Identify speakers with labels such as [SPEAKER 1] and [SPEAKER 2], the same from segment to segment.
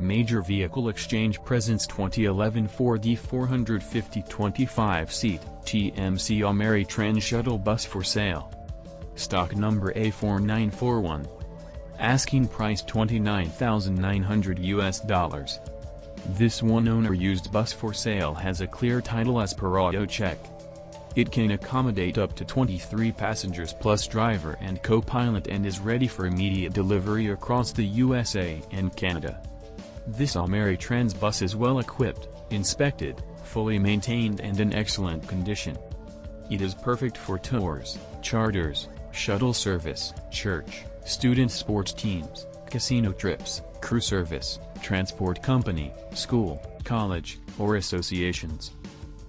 [SPEAKER 1] Major Vehicle Exchange presents 2011 Ford E450 25-seat TMC Ameritrans shuttle bus for sale. Stock number A4941. Asking price 29,900 US dollars. This one-owner used bus for sale has a clear title as per AutoCheck. It can accommodate up to 23 passengers plus driver and co-pilot and is ready for immediate delivery across the USA and Canada. This Ameritrans bus is well equipped, inspected, fully maintained and in excellent condition. It is perfect for tours, charters, shuttle service, church, student sports teams, casino trips, crew service, transport company, school, college, or associations.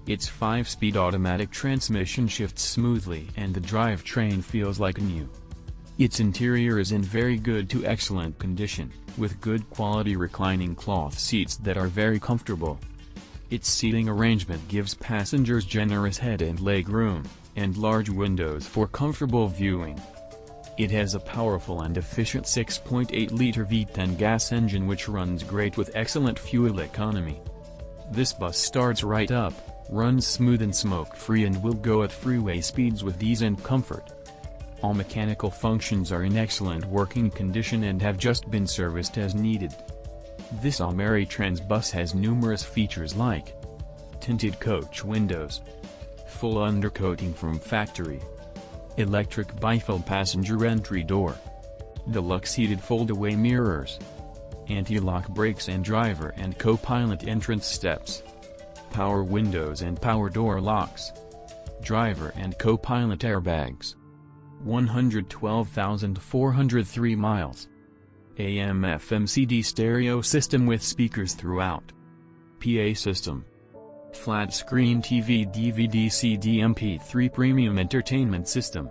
[SPEAKER 1] Its 5-speed automatic transmission shifts smoothly and the drivetrain feels like new. Its interior is in very good to excellent condition, with good quality reclining cloth seats that are very comfortable. Its seating arrangement gives passengers generous head and leg room, and large windows for comfortable viewing. It has a powerful and efficient 6.8-liter V10 gas engine which runs great with excellent fuel economy. This bus starts right up, runs smooth and smoke-free and will go at freeway speeds with ease and comfort. All mechanical functions are in excellent working condition and have just been serviced as needed. This Ameritrans bus has numerous features like tinted coach windows, full undercoating from factory, electric bifold passenger entry door, deluxe heated fold-away mirrors, anti-lock brakes and driver and co-pilot entrance steps, power windows and power door locks, driver and co-pilot airbags. 112,403 miles. AM FM CD stereo system with speakers throughout. PA system. Flat screen TV DVD CD MP3 premium entertainment system.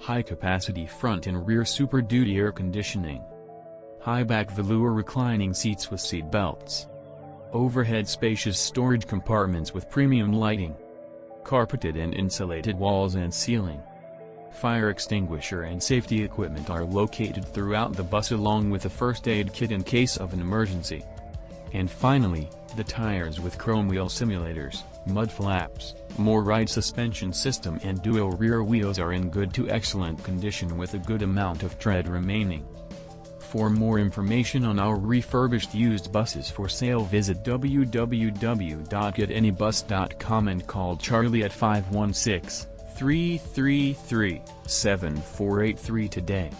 [SPEAKER 1] High capacity front and rear Super Duty air conditioning. High back velour reclining seats with seat belts. Overhead spacious storage compartments with premium lighting. Carpeted and insulated walls and ceiling. Fire extinguisher and safety equipment are located throughout the bus along with a first aid kit in case of an emergency. And finally, the tires with chrome wheel simulators, mud flaps, MOR/ryde suspension system and dual rear wheels are in good to excellent condition with a good amount of tread remaining. For more information on our refurbished used buses for sale visit www.getanybus.com and call Charlie at 516 333 7483 today.